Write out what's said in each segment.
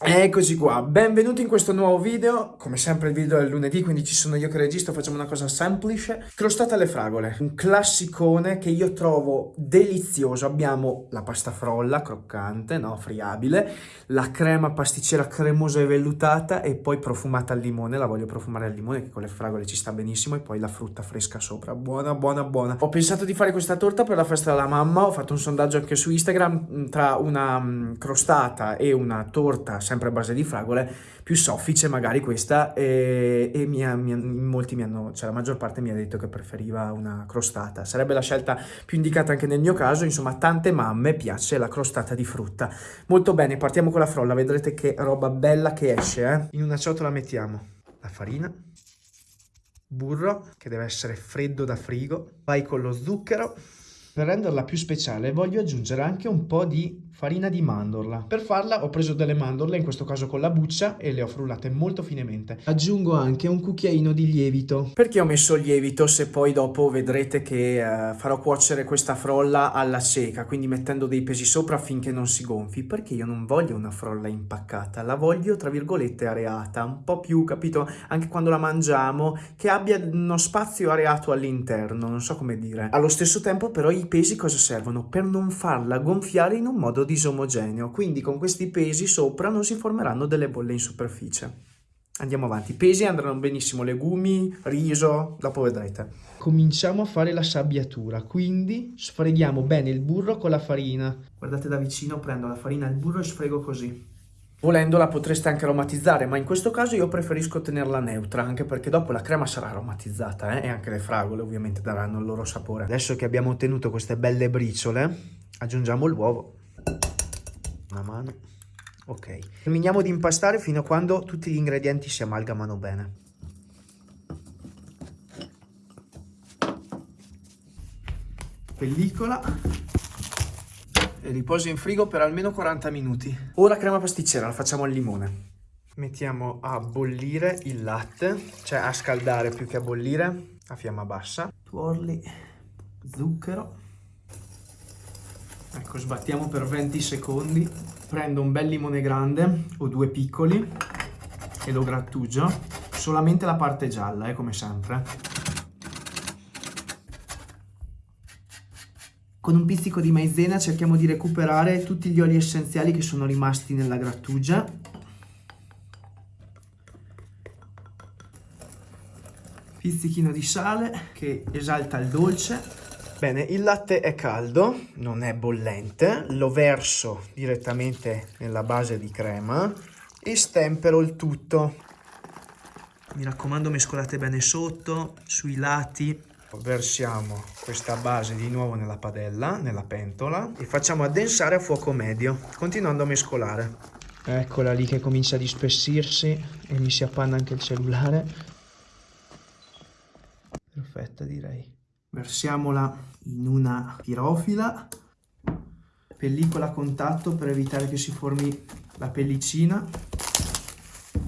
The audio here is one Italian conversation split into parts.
Eccoci qua, benvenuti in questo nuovo video, come sempre il video è lunedì quindi ci sono io che registro, facciamo una cosa semplice, crostata alle fragole, un classicone che io trovo delizioso, abbiamo la pasta frolla croccante, no, friabile, la crema pasticcera cremosa e vellutata e poi profumata al limone, la voglio profumare al limone che con le fragole ci sta benissimo e poi la frutta fresca sopra, buona buona buona. Ho pensato di fare questa torta per la festa della mamma, ho fatto un sondaggio anche su Instagram tra una mm, crostata e una torta sempre a base di fragole, più soffice magari questa e, e mi ha, mi ha, molti mi hanno, cioè la maggior parte mi ha detto che preferiva una crostata. Sarebbe la scelta più indicata anche nel mio caso, insomma tante mamme piace la crostata di frutta. Molto bene, partiamo con la frolla, vedrete che roba bella che esce. Eh? In una ciotola mettiamo la farina, burro che deve essere freddo da frigo, vai con lo zucchero, per renderla più speciale voglio aggiungere anche un po' di farina di mandorla. Per farla ho preso delle mandorle, in questo caso con la buccia, e le ho frullate molto finemente. Aggiungo anche un cucchiaino di lievito. Perché ho messo il lievito se poi dopo vedrete che uh, farò cuocere questa frolla alla cieca, quindi mettendo dei pesi sopra affinché non si gonfi? Perché io non voglio una frolla impaccata, la voglio tra virgolette areata, un po' più, capito, anche quando la mangiamo, che abbia uno spazio areato all'interno, non so come dire. Allo stesso tempo però i pesi cosa servono? Per non farla gonfiare in un modo disomogeneo, quindi con questi pesi sopra non si formeranno delle bolle in superficie. Andiamo avanti, pesi andranno benissimo legumi, riso, dopo vedrete. Cominciamo a fare la sabbiatura, quindi sfreghiamo bene il burro con la farina. Guardate da vicino, prendo la farina e il burro e sfrego così. Volendola potreste anche aromatizzare, ma in questo caso io preferisco tenerla neutra, anche perché dopo la crema sarà aromatizzata, eh? e anche le fragole ovviamente daranno il loro sapore. Adesso che abbiamo ottenuto queste belle briciole, aggiungiamo l'uovo una mano. Ok. Terminiamo di impastare fino a quando tutti gli ingredienti si amalgamano bene. Pellicola. E riposa in frigo per almeno 40 minuti. Ora crema pasticcera la facciamo al limone. Mettiamo a bollire il latte cioè a scaldare più che a bollire a fiamma bassa. Tuorli zucchero Ecco, sbattiamo per 20 secondi. Prendo un bel limone grande o due piccoli e lo grattugio. Solamente la parte gialla, eh, come sempre. Con un pizzico di maizena cerchiamo di recuperare tutti gli oli essenziali che sono rimasti nella grattugia. Pizzichino di sale che esalta il dolce Bene, il latte è caldo, non è bollente, lo verso direttamente nella base di crema e stempero il tutto. Mi raccomando mescolate bene sotto, sui lati. Versiamo questa base di nuovo nella padella, nella pentola e facciamo addensare a fuoco medio, continuando a mescolare. Eccola lì che comincia a dispessirsi e mi si appanna anche il cellulare. Perfetta direi versiamola in una pirofila, pellicola a contatto per evitare che si formi la pellicina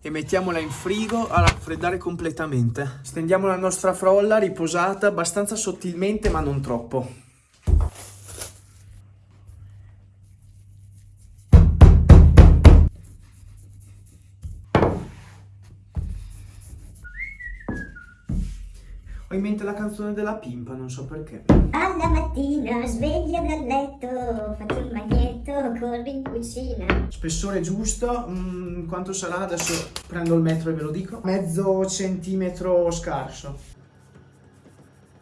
e mettiamola in frigo a raffreddare completamente. Stendiamo la nostra frolla riposata abbastanza sottilmente ma non troppo. Ho in mente la canzone della pimpa, non so perché. Alla mattina sveglia dal letto, faccio il magnetto, corri in cucina. Spessore giusto, mm, quanto sarà? Adesso prendo il metro e ve lo dico. Mezzo centimetro scarso.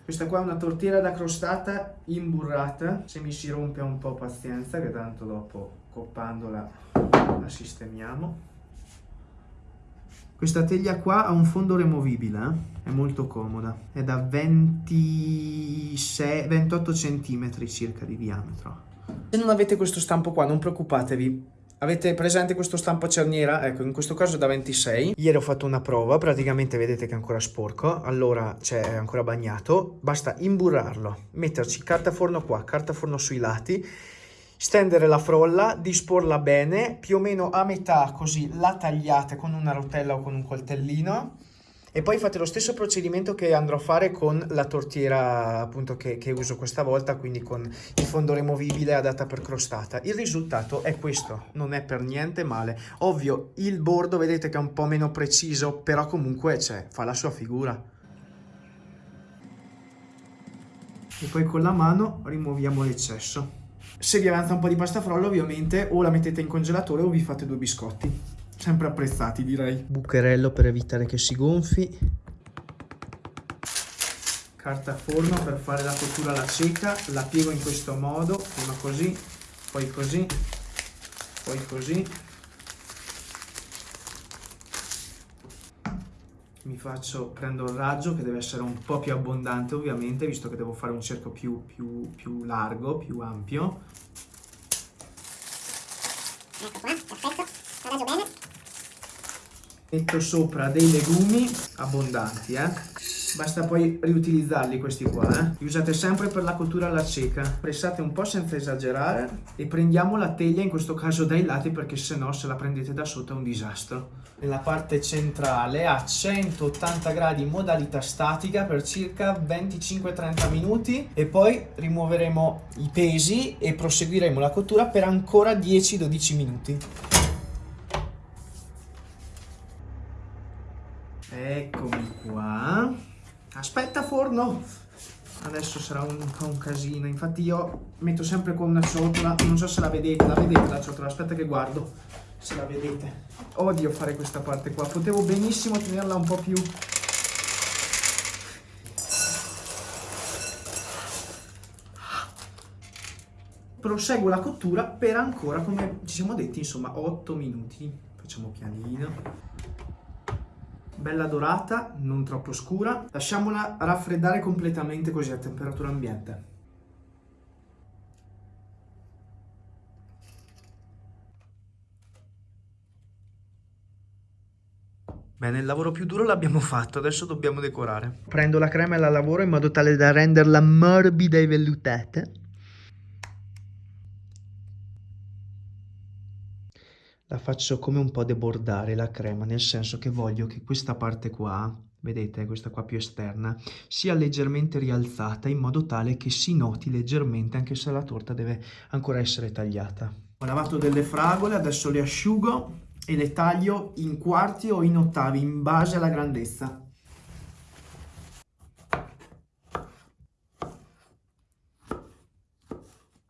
Questa qua è una tortiera da crostata imburrata. Se mi si rompe un po' pazienza, che tanto dopo coppandola la sistemiamo. Questa teglia qua ha un fondo removibile, eh? è molto comoda, è da 26, 28 cm circa di diametro. Se non avete questo stampo qua non preoccupatevi, Avete presente questo stampo cerniera? Ecco, in questo caso da 26. Ieri ho fatto una prova, praticamente vedete che è ancora sporco, allora c'è ancora bagnato. Basta imburrarlo, metterci carta forno qua, carta forno sui lati stendere la frolla, disporla bene, più o meno a metà così la tagliate con una rotella o con un coltellino E poi fate lo stesso procedimento che andrò a fare con la tortiera appunto che, che uso questa volta, quindi con il fondo removibile adatta per crostata. Il risultato è questo, non è per niente male. Ovvio, il bordo vedete che è un po' meno preciso, però comunque cioè, fa la sua figura. E poi con la mano rimuoviamo l'eccesso. Se vi avanza un po' di pasta frolla ovviamente o la mettete in congelatore o vi fate due biscotti. Sempre apprezzati direi. Bucherello per evitare che si gonfi. Carta forno per fare la cottura alla cieca. La piego in questo modo, prima così, poi così, poi così. Mi faccio, prendo il raggio che deve essere un po' più abbondante ovviamente, visto che devo fare un cerco più, più, più largo, più ampio. Ecco qua, perfetto, raggio bene. Metto sopra dei legumi abbondanti, eh. Basta poi riutilizzarli questi qua, eh. Li usate sempre per la cottura alla cieca. Pressate un po' senza esagerare e prendiamo la teglia, in questo caso dai lati, perché se no se la prendete da sotto è un disastro. Nella parte centrale a 180 gradi in modalità statica per circa 25-30 minuti e poi rimuoveremo i pesi e proseguiremo la cottura per ancora 10-12 minuti. Eccomi qua. Aspetta forno! Adesso sarà un, un casino. Infatti io metto sempre con una ciotola. Non so se la vedete. La vedete la ciotola? Aspetta che guardo se la vedete. Odio fare questa parte qua. Potevo benissimo tenerla un po' più... Proseguo la cottura per ancora, come ci siamo detti, insomma, 8 minuti. Facciamo pianino bella dorata, non troppo scura. Lasciamola raffreddare completamente così a temperatura ambiente. Bene, il lavoro più duro l'abbiamo fatto, adesso dobbiamo decorare. Prendo la crema e la lavoro in modo tale da renderla morbida e vellutata. La faccio come un po' debordare la crema, nel senso che voglio che questa parte qua, vedete, questa qua più esterna, sia leggermente rialzata in modo tale che si noti leggermente anche se la torta deve ancora essere tagliata. Ho lavato delle fragole, adesso le asciugo e le taglio in quarti o in ottavi in base alla grandezza.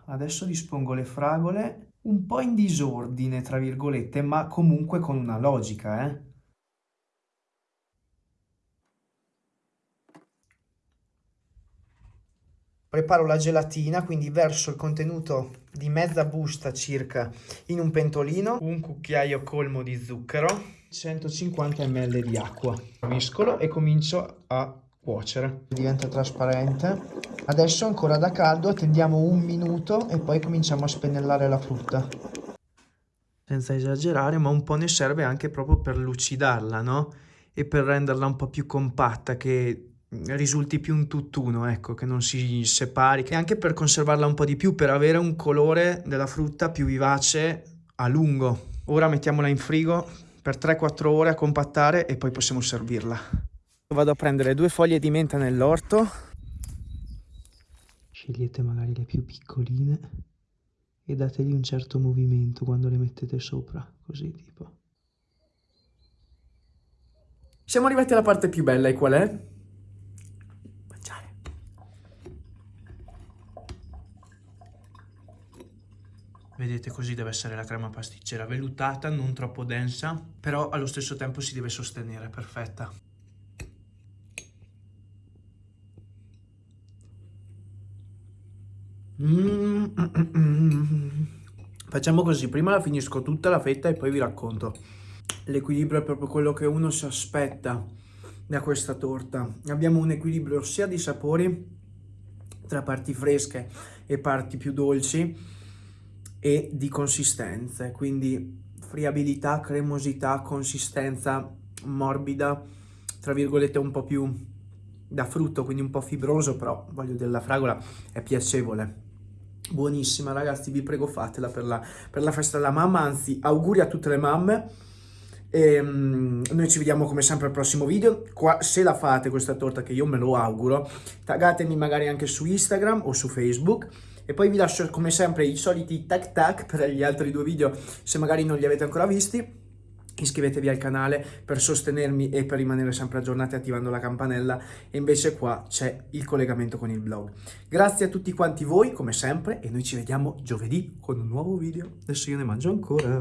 Adesso dispongo le fragole un po' in disordine, tra virgolette, ma comunque con una logica, eh. Preparo la gelatina, quindi verso il contenuto di mezza busta circa in un pentolino, un cucchiaio colmo di zucchero, 150 ml di acqua. Mescolo e comincio a cuocere. Diventa trasparente. Adesso ancora da caldo, attendiamo un minuto e poi cominciamo a spennellare la frutta. Senza esagerare, ma un po' ne serve anche proprio per lucidarla, no? E per renderla un po' più compatta, che risulti più un tutt'uno, ecco, che non si separi. E anche per conservarla un po' di più, per avere un colore della frutta più vivace a lungo. Ora mettiamola in frigo per 3-4 ore a compattare e poi possiamo servirla. Vado a prendere due foglie di menta nell'orto. Scegliete magari le più piccoline e dategli un certo movimento quando le mettete sopra, così tipo. Siamo arrivati alla parte più bella e qual è? Mangiare. Vedete così deve essere la crema pasticcera, vellutata, non troppo densa, però allo stesso tempo si deve sostenere, perfetta. Mm. Facciamo così, prima la finisco tutta la fetta e poi vi racconto. L'equilibrio è proprio quello che uno si aspetta da questa torta. Abbiamo un equilibrio sia di sapori, tra parti fresche e parti più dolci, e di consistenze, quindi friabilità, cremosità, consistenza morbida, tra virgolette un po' più da frutto, quindi un po' fibroso, però voglio della fragola è piacevole buonissima ragazzi vi prego fatela per la, per la festa della mamma anzi auguri a tutte le mamme E, mm, noi ci vediamo come sempre al prossimo video. Qua, se la fate questa torta, che io me lo auguro, taggatemi magari anche su Instagram o su Facebook. E poi vi lascio come sempre i soliti tac tac per gli altri due video, se magari non li avete ancora visti. Iscrivetevi al canale per sostenermi e per rimanere sempre aggiornati attivando la campanella e invece qua c'è il collegamento con il blog. Grazie a tutti quanti voi come sempre e noi ci vediamo giovedì con un nuovo video. Adesso io ne mangio ancora.